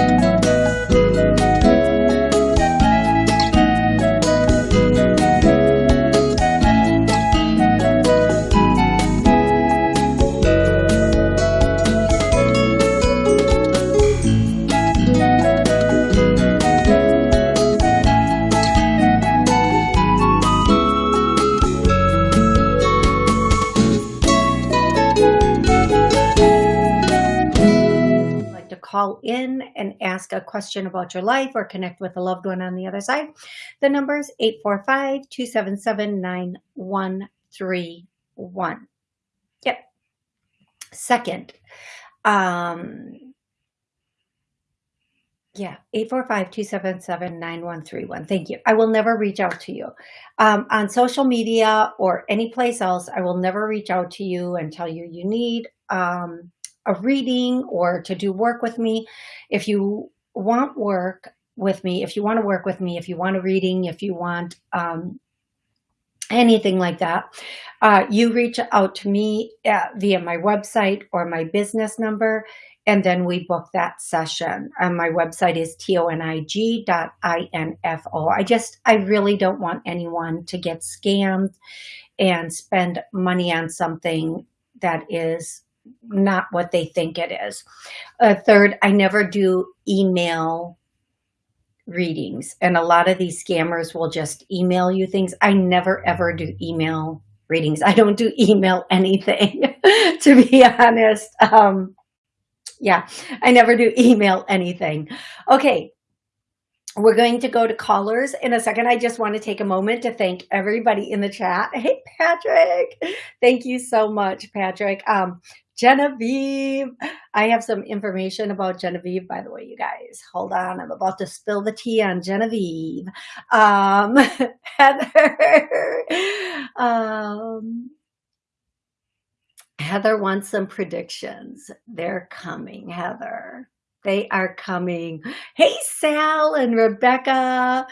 call question about your life or connect with a loved one on the other side, the number is 845-277-9131. Yep. Second, um, yeah, 845-277-9131. Thank you. I will never reach out to you. Um, on social media or any place else, I will never reach out to you and tell you you need um, a reading or to do work with me. If you want work with me, if you want to work with me, if you want a reading, if you want um, anything like that, uh, you reach out to me at, via my website or my business number, and then we book that session. And my website is tonig.info. I just, I really don't want anyone to get scammed and spend money on something that is not what they think it is. Uh, third, I never do email readings. And a lot of these scammers will just email you things. I never ever do email readings. I don't do email anything, to be honest. Um, yeah, I never do email anything. Okay, we're going to go to callers in a second. I just want to take a moment to thank everybody in the chat. Hey, Patrick. Thank you so much, Patrick. Um, Genevieve. I have some information about Genevieve, by the way, you guys. Hold on. I'm about to spill the tea on Genevieve. Um, Heather. Um, Heather wants some predictions. They're coming, Heather. They are coming. Hey, Sal and Rebecca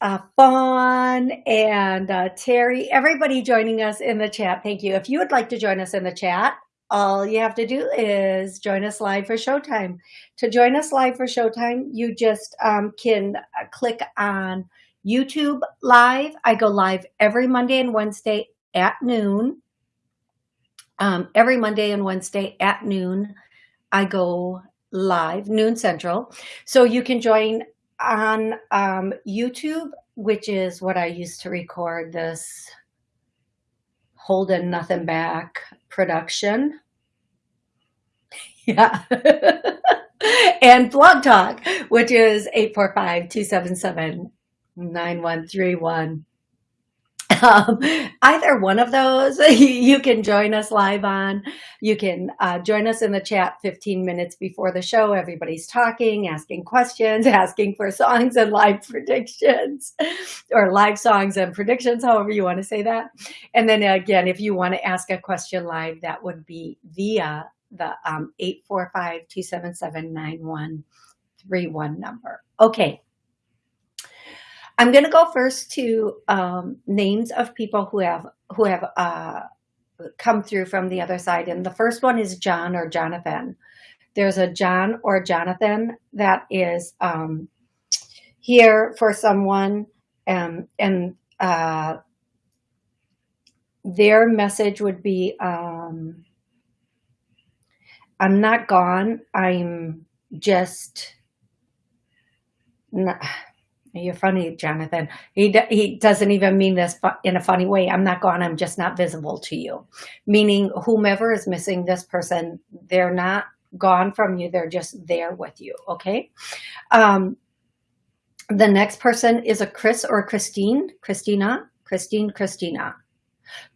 uh, Fawn and uh, Terry, everybody joining us in the chat. Thank you. If you would like to join us in the chat, all you have to do is join us live for Showtime. To join us live for Showtime, you just um, can uh, click on YouTube Live. I go live every Monday and Wednesday at noon. Um, every Monday and Wednesday at noon, I go live, noon central. So you can join on um, YouTube, which is what I used to record this holding nothing back production. Yeah. and Blog Talk, which is 845-277-9131. Um, either one of those you can join us live on. You can uh, join us in the chat 15 minutes before the show. Everybody's talking, asking questions, asking for songs and live predictions or live songs and predictions, however you want to say that. And then again, if you want to ask a question live, that would be via the um, 845-277-9131 number. Okay. I'm going to go first to um, names of people who have who have uh, come through from the other side. And the first one is John or Jonathan. There's a John or Jonathan that is um, here for someone um, and uh, their message would be, um, I'm not gone. I'm just not, you're funny, Jonathan. He, he doesn't even mean this in a funny way. I'm not gone. I'm just not visible to you. Meaning whomever is missing this person, they're not gone from you. They're just there with you. Okay. Um, the next person is a Chris or Christine. Christina, Christine, Christina,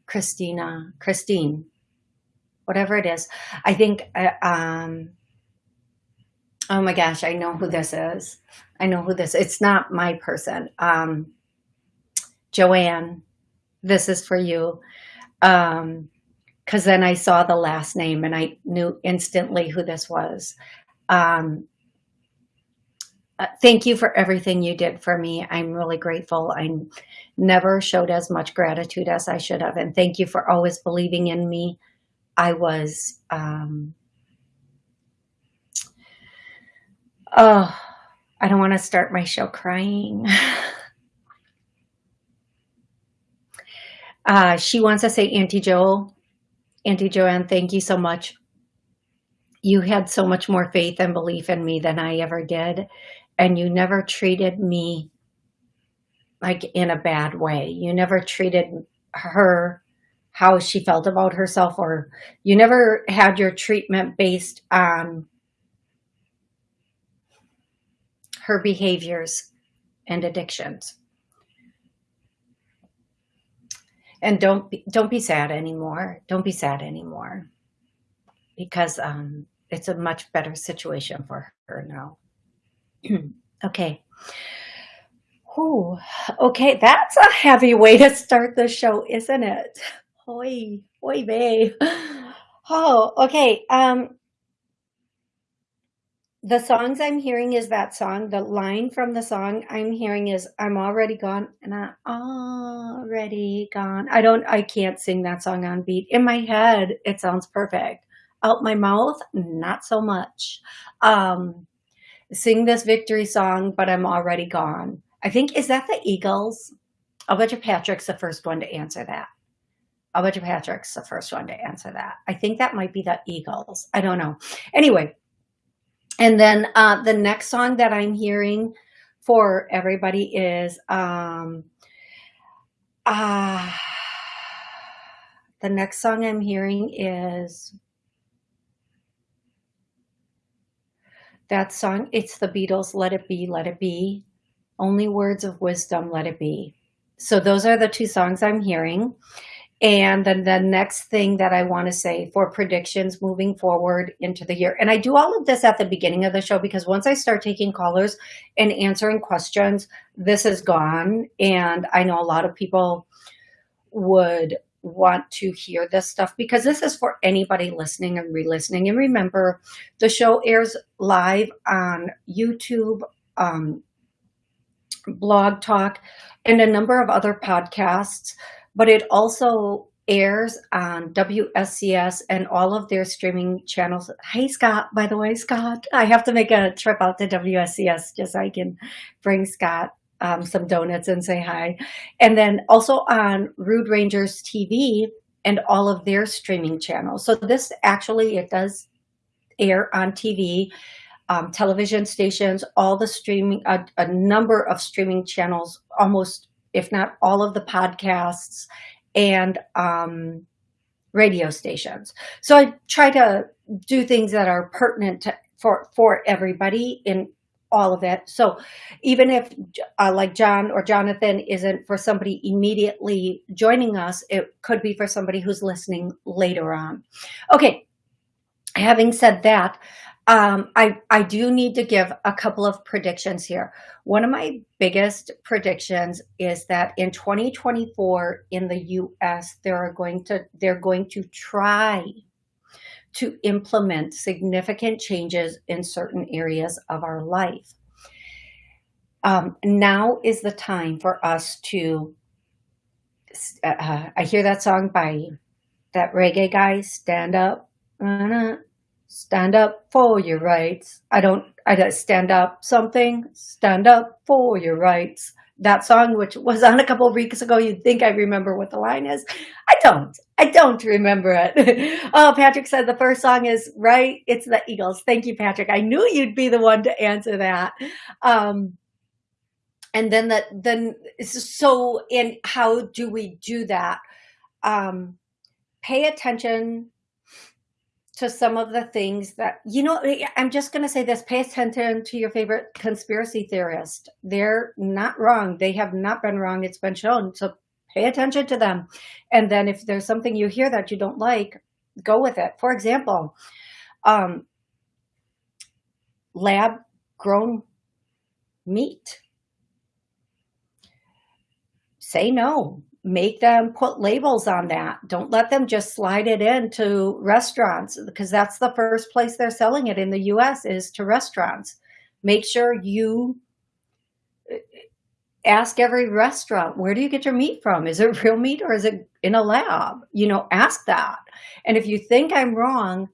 Christina, Christine, whatever it is. I think, uh, um, oh my gosh, I know who this is. I know who this, it's not my person. Um, Joanne, this is for you. Um, cause then I saw the last name and I knew instantly who this was. Um, uh, thank you for everything you did for me. I'm really grateful. I never showed as much gratitude as I should have. And thank you for always believing in me. I was, um, Oh, I don't want to start my show crying. uh, she wants to say, Auntie Joe, Auntie Joanne, thank you so much. You had so much more faith and belief in me than I ever did. And you never treated me like in a bad way. You never treated her how she felt about herself or you never had your treatment based on her behaviors and addictions. And don't be, don't be sad anymore. Don't be sad anymore because um, it's a much better situation for her now. okay. Ooh, okay, that's a heavy way to start the show, isn't it? Oi, oi, babe. Oh, okay. Um, the songs I'm hearing is that song. The line from the song I'm hearing is I'm already gone and I'm already gone. I don't, I can't sing that song on beat. In my head, it sounds perfect. Out my mouth, not so much. Um, sing this victory song, but I'm already gone. I think, is that the Eagles? I'll bet you Patrick's the first one to answer that. I'll bet you Patrick's the first one to answer that. I think that might be the Eagles. I don't know. Anyway, and then uh, the next song that I'm hearing for everybody is um, uh, the next song I'm hearing is that song. It's the Beatles, Let It Be, Let It Be. Only words of wisdom, let it be. So those are the two songs I'm hearing. And then the next thing that I want to say for predictions moving forward into the year. And I do all of this at the beginning of the show because once I start taking callers and answering questions, this is gone. And I know a lot of people would want to hear this stuff because this is for anybody listening and re-listening. And remember, the show airs live on YouTube, um, Blog Talk, and a number of other podcasts but it also airs on WSCS and all of their streaming channels. Hey, Scott, by the way, Scott, I have to make a trip out to WSCS just so I can bring Scott um, some donuts and say hi. And then also on Rude Rangers TV and all of their streaming channels. So this actually, it does air on TV, um, television stations, all the streaming, a, a number of streaming channels, almost if not all of the podcasts and um, radio stations. So I try to do things that are pertinent to, for, for everybody in all of it. So even if uh, like John or Jonathan isn't for somebody immediately joining us, it could be for somebody who's listening later on. Okay, having said that, um, I, I do need to give a couple of predictions here. One of my biggest predictions is that in 2024 in the US, they are going to, they're going to try to implement significant changes in certain areas of our life. Um, now is the time for us to, uh, I hear that song by that reggae guy, Stand Up, uh, stand up for your rights. I don't, I don't stand up something, stand up for your rights. That song, which was on a couple of weeks ago, you'd think I remember what the line is. I don't. I don't remember it. oh, Patrick said the first song is right. It's the Eagles. Thank you, Patrick. I knew you'd be the one to answer that. Um, and then that, then so, and how do we do that? Um, pay attention to some of the things that, you know, I'm just going to say this, pay attention to your favorite conspiracy theorist. They're not wrong. They have not been wrong. It's been shown. So pay attention to them. And then if there's something you hear that you don't like, go with it. For example, um, lab grown meat. Say no make them put labels on that. Don't let them just slide it into restaurants because that's the first place they're selling it in the US is to restaurants. Make sure you uh, ask every restaurant, where do you get your meat from? Is it real meat or is it in a lab? You know, ask that. And if you think I'm wrong,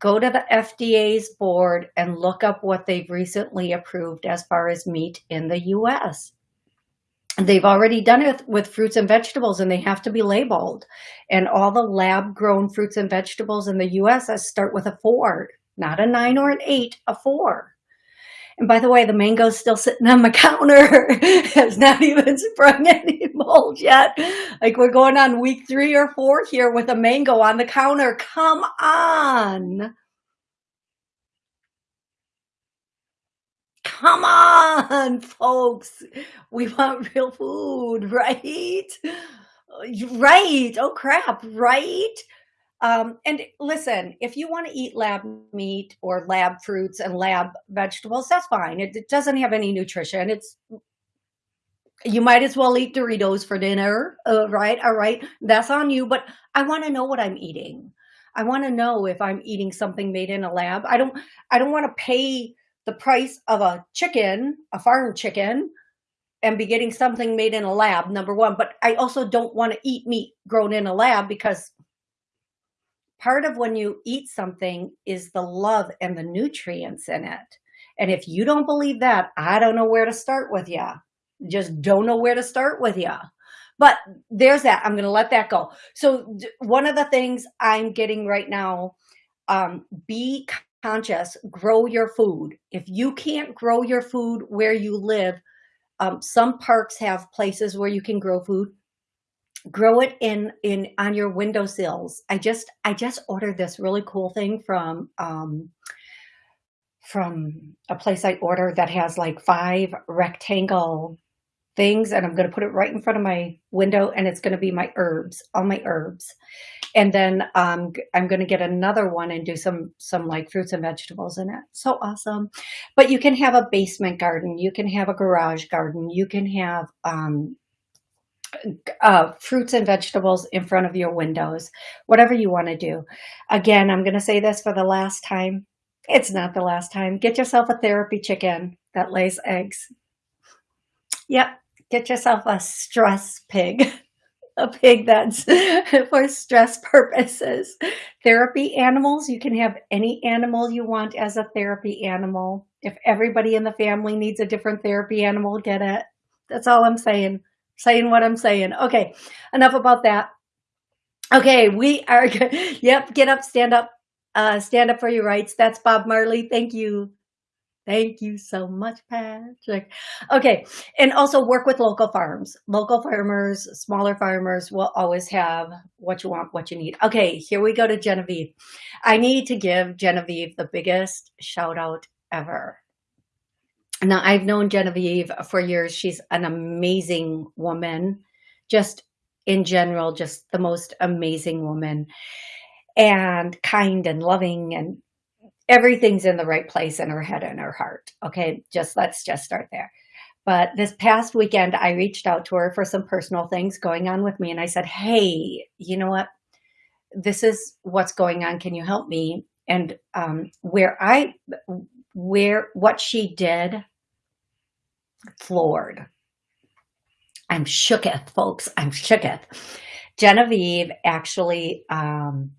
go to the FDA's board and look up what they've recently approved as far as meat in the US. They've already done it with fruits and vegetables and they have to be labeled. And all the lab grown fruits and vegetables in the US start with a four, not a nine or an eight, a four. And by the way, the mango's still sitting on my counter. has not even sprung any mold yet. Like we're going on week three or four here with a mango on the counter. Come on. Come on, folks. We want real food, right? Right. Oh, crap. Right. Um, and listen, if you want to eat lab meat or lab fruits and lab vegetables, that's fine. It, it, doesn't have any nutrition. It's you might as well eat Doritos for dinner, uh, right? All right, that's on you. But I want to know what I'm eating. I want to know if I'm eating something made in a lab. I don't. I don't want to pay the price of a chicken, a farm chicken, and be getting something made in a lab. Number one, but I also don't want to eat meat grown in a lab because part of when you eat something is the love and the nutrients in it. And if you don't believe that, I don't know where to start with you. Just don't know where to start with you. But there's that. I'm going to let that go. So one of the things I'm getting right now, um, be conscious, grow your food. If you can't grow your food where you live, um, some parks have places where you can grow food grow it in in on your windowsills i just i just ordered this really cool thing from um from a place i ordered that has like five rectangle things and i'm going to put it right in front of my window and it's going to be my herbs all my herbs and then um, i'm going to get another one and do some some like fruits and vegetables in it so awesome but you can have a basement garden you can have a garage garden you can have um, uh, fruits and vegetables in front of your windows, whatever you want to do. Again, I'm going to say this for the last time. It's not the last time. Get yourself a therapy chicken that lays eggs. Yep. Get yourself a stress pig, a pig that's for stress purposes. Therapy animals, you can have any animal you want as a therapy animal. If everybody in the family needs a different therapy animal, get it. That's all I'm saying saying what I'm saying. Okay, enough about that. Okay, we are, yep, get up, stand up, uh, stand up for your rights. That's Bob Marley. Thank you. Thank you so much, Patrick. Okay, and also work with local farms. Local farmers, smaller farmers will always have what you want, what you need. Okay, here we go to Genevieve. I need to give Genevieve the biggest shout out ever. Now, I've known Genevieve for years. She's an amazing woman, just in general, just the most amazing woman and kind and loving and everything's in the right place in her head and her heart. Okay, just let's just start there. But this past weekend, I reached out to her for some personal things going on with me. And I said, hey, you know what? This is what's going on. Can you help me? And um, where I, where what she did floored. I'm shooketh, folks. I'm shooketh. Genevieve actually, um,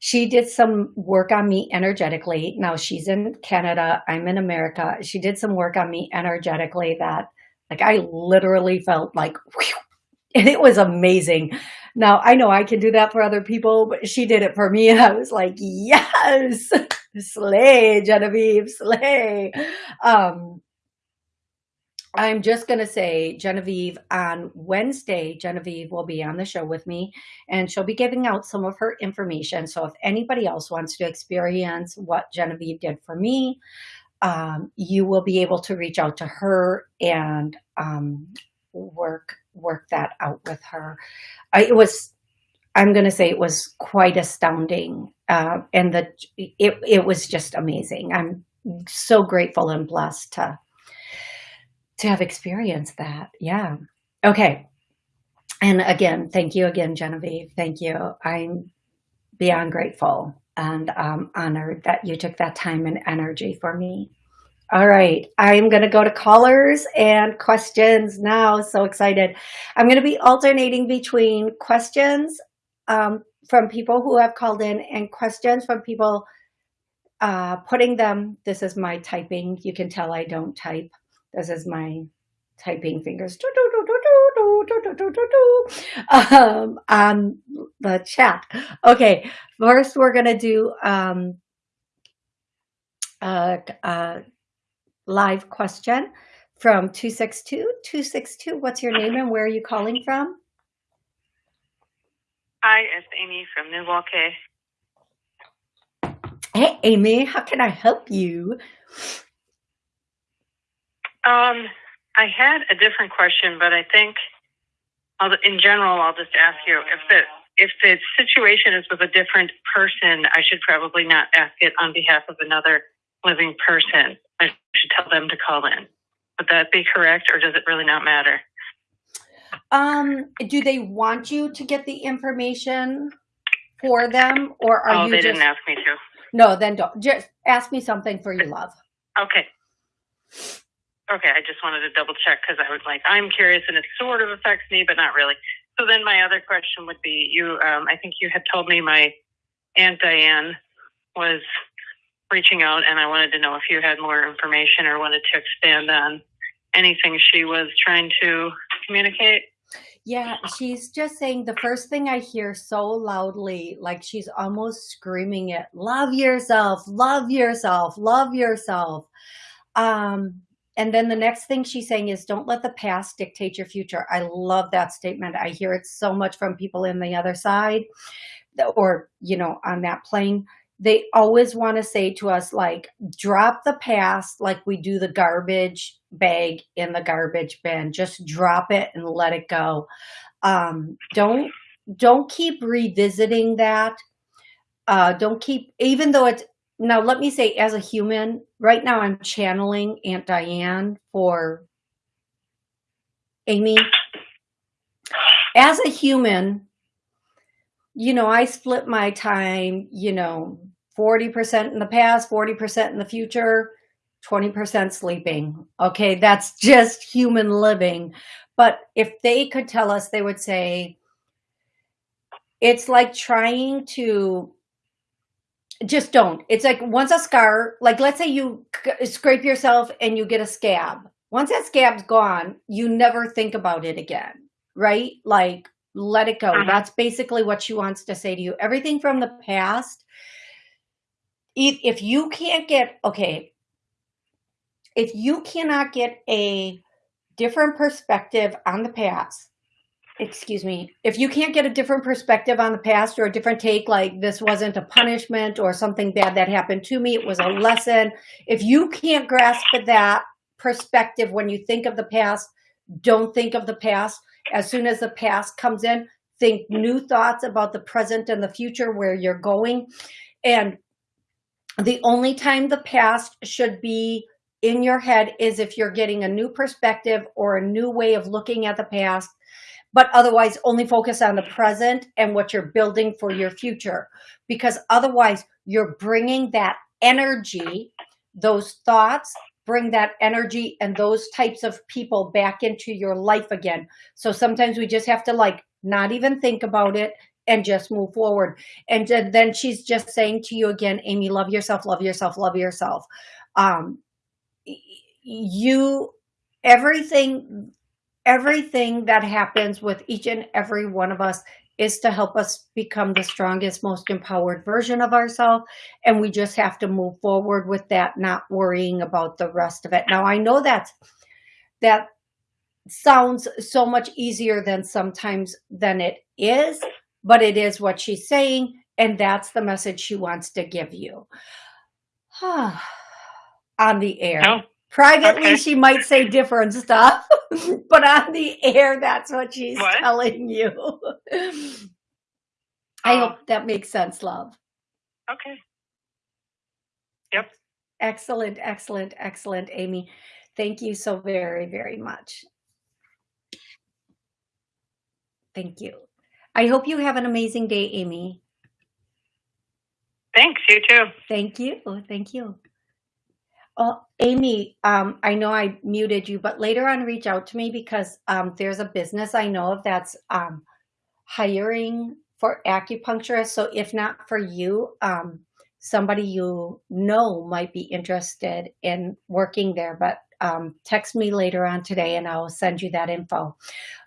she did some work on me energetically. Now she's in Canada. I'm in America. She did some work on me energetically that like I literally felt like, whew, and it was amazing. Now I know I can do that for other people, but she did it for me. And I was like, yes, slay Genevieve, slay. Um, I'm just going to say Genevieve on Wednesday, Genevieve will be on the show with me and she'll be giving out some of her information. So if anybody else wants to experience what Genevieve did for me, um, you will be able to reach out to her and um, work work that out with her. I, it was, I'm going to say it was quite astounding. Uh, and the, it, it was just amazing. I'm so grateful and blessed to, to have experienced that. Yeah. Okay. And again, thank you again, Genevieve. Thank you. I'm beyond grateful and um, honored that you took that time and energy for me. All right, I'm going to go to callers and questions now. So excited. I'm going to be alternating between questions um, from people who have called in and questions from people uh, putting them, this is my typing. You can tell I don't type. This is my typing fingers um, on the chat. Okay, first we're going to do um, a, a live question from 262. 262, what's your name and where are you calling from? Hi, it's Amy from Milwaukee. Hey, Amy, how can I help you? Um, I had a different question, but I think I'll, in general, I'll just ask you if the if the situation is with a different person, I should probably not ask it on behalf of another living person. I should tell them to call in. Would that be correct, or does it really not matter? Um, do they want you to get the information for them, or are oh, you? they just... didn't ask me to. No, then don't. Just ask me something for your love. Okay. Okay, I just wanted to double check because I was like, I'm curious, and it sort of affects me, but not really. So then my other question would be, you, um, I think you had told me my aunt Diane was reaching out, and I wanted to know if you had more information or wanted to expand on anything she was trying to communicate. Yeah, she's just saying the first thing I hear so loudly, like she's almost screaming it, love yourself, love yourself, love yourself. Um, and then the next thing she's saying is don't let the past dictate your future. I love that statement. I hear it so much from people in the other side or, you know, on that plane they always want to say to us like drop the past like we do the garbage bag in the garbage bin just drop it and let it go um, don't don't keep revisiting that uh, don't keep even though it's now let me say as a human right now i'm channeling aunt diane for amy as a human you know, I split my time, you know, 40% in the past, 40% in the future, 20% sleeping. Okay, that's just human living. But if they could tell us, they would say, it's like trying to just don't. It's like once a scar, like let's say you scrape yourself and you get a scab. Once that scab's gone, you never think about it again, right? Like let it go. Uh -huh. That's basically what she wants to say to you. Everything from the past, if, if you can't get, okay, if you cannot get a different perspective on the past, excuse me, if you can't get a different perspective on the past or a different take, like this wasn't a punishment or something bad that happened to me, it was a lesson. If you can't grasp that perspective when you think of the past, don't think of the past as soon as the past comes in, think new thoughts about the present and the future where you're going. And the only time the past should be in your head is if you're getting a new perspective or a new way of looking at the past, but otherwise only focus on the present and what you're building for your future. Because otherwise you're bringing that energy, those thoughts, bring that energy and those types of people back into your life again. So sometimes we just have to like not even think about it and just move forward. And then she's just saying to you again, Amy, love yourself, love yourself, love yourself. Um, you, everything, everything that happens with each and every one of us is to help us become the strongest, most empowered version of ourselves. And we just have to move forward with that, not worrying about the rest of it. Now, I know that that sounds so much easier than sometimes than it is, but it is what she's saying. And that's the message she wants to give you on the air. Oh. Privately, okay. she might say different stuff, but on the air, that's what she's what? telling you. I oh. hope that makes sense, love. Okay. Yep. Excellent, excellent, excellent, Amy. Thank you so very, very much. Thank you. I hope you have an amazing day, Amy. Thanks, you too. Thank you. Thank you. Oh, Amy, um, I know I muted you, but later on reach out to me because um, there's a business I know of that's um, hiring for acupuncturists. So if not for you, um, somebody you know might be interested in working there, but um, text me later on today and I'll send you that info.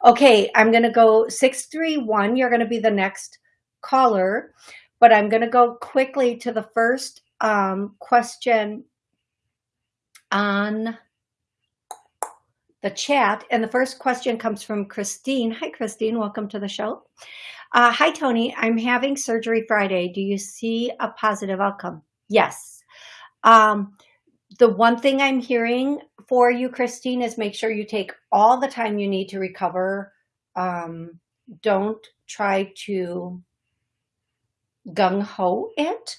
Okay, I'm going to go 631. You're going to be the next caller, but I'm going to go quickly to the first um, question on the chat. And the first question comes from Christine. Hi, Christine. Welcome to the show. Uh, hi, Tony. I'm having surgery Friday. Do you see a positive outcome? Yes. Um, the one thing I'm hearing for you, Christine, is make sure you take all the time you need to recover. Um, don't try to gung-ho it.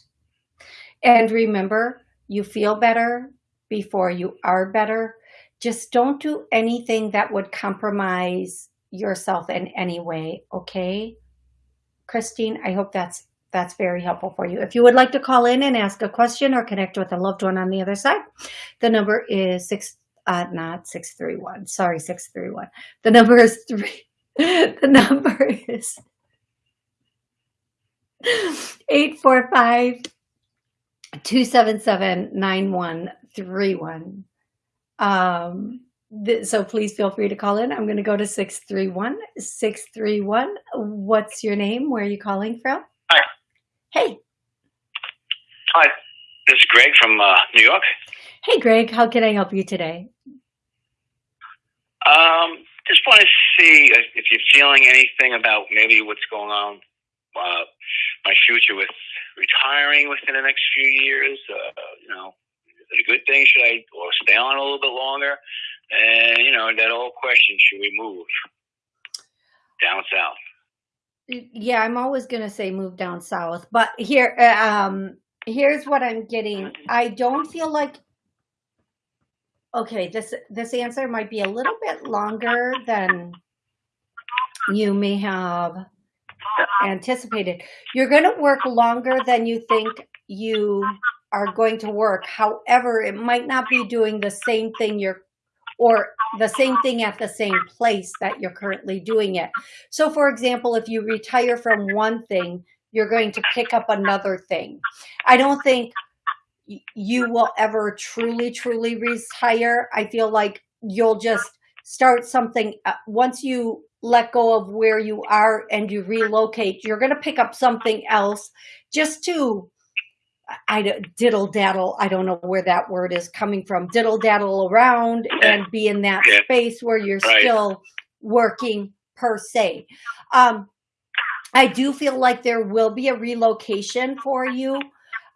And remember, you feel better before you are better. Just don't do anything that would compromise yourself in any way, okay? Christine, I hope that's that's very helpful for you. If you would like to call in and ask a question or connect with a loved one on the other side, the number is six, uh, not 631, sorry, 631. The number is three, the number is 845 277 9131. Um, so please feel free to call in. I'm going to go to 631 631. What's your name? Where are you calling from? Hi. Hey. Hi. This is Greg from uh, New York. Hey, Greg. How can I help you today? Um, just want to see if you're feeling anything about maybe what's going on, uh, my future with retiring within the next few years. Uh, you know, is it a good thing? Should I or stay on a little bit longer? And, you know, that old question, should we move down south? Yeah, I'm always going to say move down south. But here, uh, um, here's what I'm getting. I don't feel like, okay, this, this answer might be a little bit longer than you may have anticipated. You're going to work longer than you think you are going to work. However, it might not be doing the same thing you're or the same thing at the same place that you're currently doing it. So for example, if you retire from one thing, you're going to pick up another thing. I don't think you will ever truly, truly retire. I feel like you'll just start something uh, once you let go of where you are and you relocate, you're going to pick up something else just to I diddle daddle. I don't know where that word is coming from. Diddle daddle around and be in that yeah. space where you're right. still working per se. Um, I do feel like there will be a relocation for you.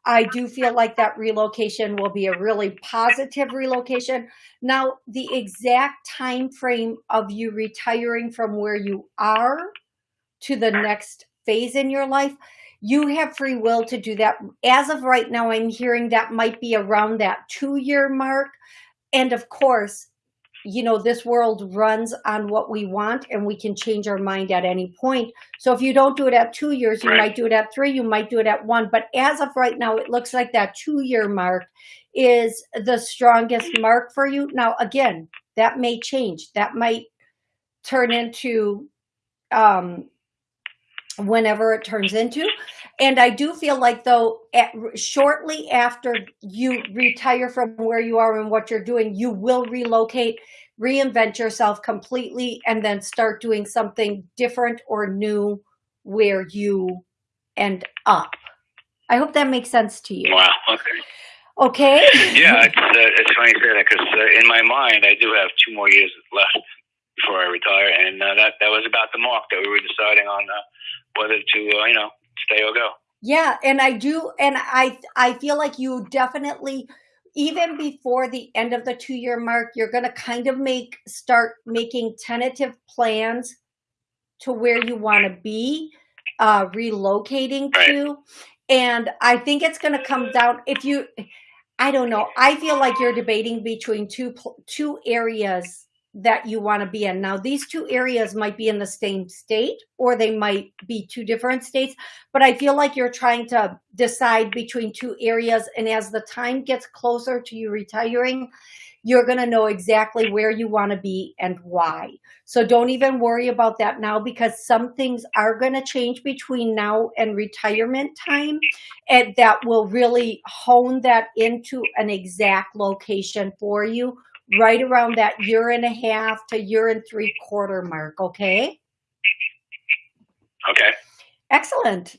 I do feel like that relocation will be a really positive relocation. Now, the exact time frame of you retiring from where you are to the next phase in your life, you have free will to do that. As of right now, I'm hearing that might be around that two year mark. And of course, you know, this world runs on what we want and we can change our mind at any point. So if you don't do it at two years, you right. might do it at three, you might do it at one. But as of right now, it looks like that two year mark is the strongest mark for you. Now, again, that may change. That might turn into um, whenever it turns into. And I do feel like though, at, shortly after you retire from where you are and what you're doing, you will relocate, reinvent yourself completely, and then start doing something different or new where you end up. I hope that makes sense to you. Wow. Okay. Okay. yeah, it's, uh, it's funny you say that because uh, in my mind, I do have two more years left before I retire, and uh, that that was about the mark that we were deciding on uh, whether to uh, you know stay or go. Yeah, and I do, and I I feel like you definitely even before the end of the two year mark, you're going to kind of make start making tentative plans to where you want to be uh, relocating to. And I think it's going to come down if you, I don't know. I feel like you're debating between two two areas that you want to be in. Now, these two areas might be in the same state or they might be two different states, but I feel like you're trying to decide between two areas. And as the time gets closer to you retiring, you're going to know exactly where you want to be and why. So don't even worry about that now because some things are going to change between now and retirement time and that will really hone that into an exact location for you right around that year and a half to year and three quarter mark. Okay. Okay. Excellent.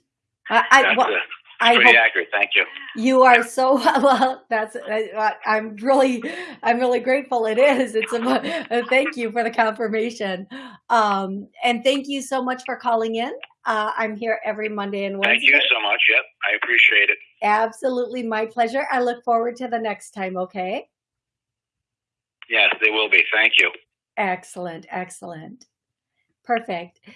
I, I, well, I pretty hope accurate. Thank you. you are so well. That's I, I'm really I'm really grateful. It is. It's a uh, thank you for the confirmation, um, and thank you so much for calling in. Uh, I'm here every Monday and Wednesday. Thank you so much. Yep, I appreciate it. Absolutely, my pleasure. I look forward to the next time. Okay. Yes, they will be. Thank you. Excellent. Excellent. Perfect. Take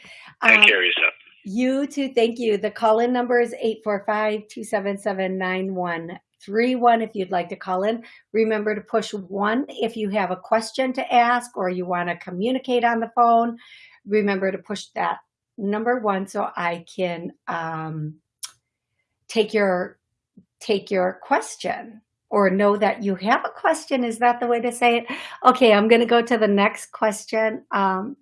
Um, care of yourself. You too. Thank you. The call-in number is 845-277-9131 if you'd like to call in. Remember to push one if you have a question to ask or you want to communicate on the phone. Remember to push that number one so I can um, take your take your question or know that you have a question. Is that the way to say it? Okay, I'm going to go to the next question. Um,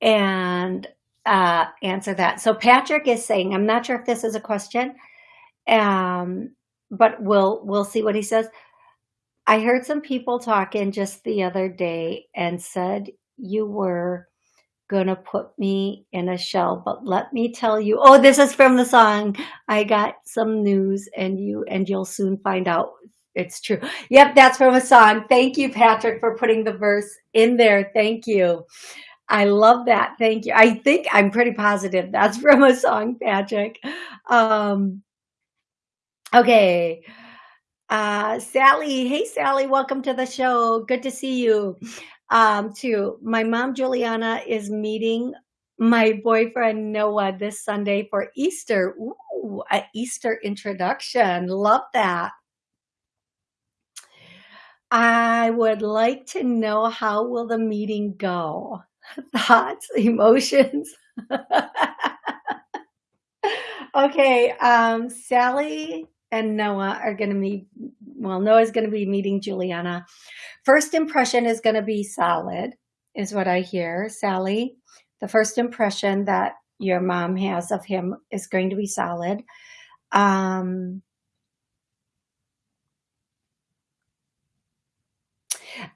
and uh, answer that. So Patrick is saying, I'm not sure if this is a question, um, but we'll we'll see what he says. I heard some people talking just the other day and said you were gonna put me in a shell, but let me tell you. Oh, this is from the song. I got some news, and you and you'll soon find out it's true. Yep, that's from a song. Thank you, Patrick, for putting the verse in there. Thank you. I love that. Thank you. I think I'm pretty positive that's from a song, Patrick. Um, okay. Uh, Sally. Hey, Sally. Welcome to the show. Good to see you. Um, too. My mom, Juliana, is meeting my boyfriend, Noah, this Sunday for Easter. Ooh, an Easter introduction. Love that. I would like to know how will the meeting go? thoughts, emotions. okay, um, Sally and Noah are going to meet. Well, Noah's going to be meeting Juliana. First impression is going to be solid, is what I hear. Sally, the first impression that your mom has of him is going to be solid. Um,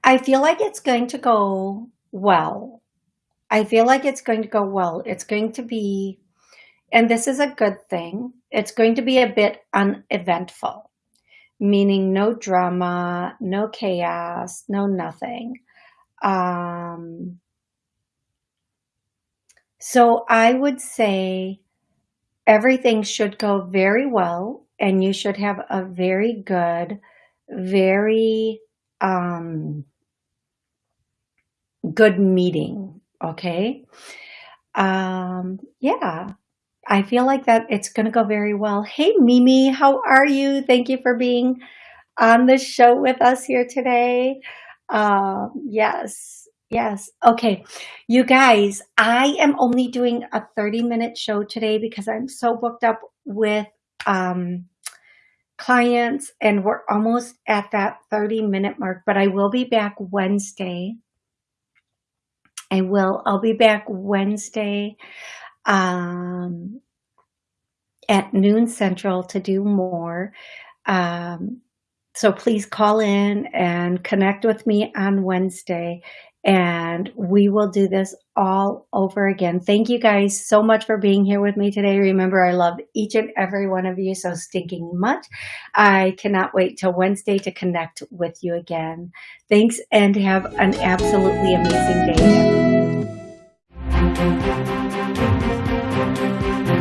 I feel like it's going to go well. I feel like it's going to go well. It's going to be, and this is a good thing, it's going to be a bit uneventful, meaning no drama, no chaos, no nothing. Um, so I would say everything should go very well and you should have a very good, very um, good meeting Okay. Um, yeah, I feel like that it's going to go very well. Hey, Mimi, how are you? Thank you for being on the show with us here today. Um, yes, yes. Okay, you guys, I am only doing a 30 minute show today because I'm so booked up with um, clients and we're almost at that 30 minute mark, but I will be back Wednesday I will. I'll be back Wednesday um, at noon central to do more. Um, so please call in and connect with me on Wednesday and we will do this all over again. Thank you guys so much for being here with me today. Remember, I love each and every one of you so stinking much. I cannot wait till Wednesday to connect with you again. Thanks and have an absolutely amazing day. Música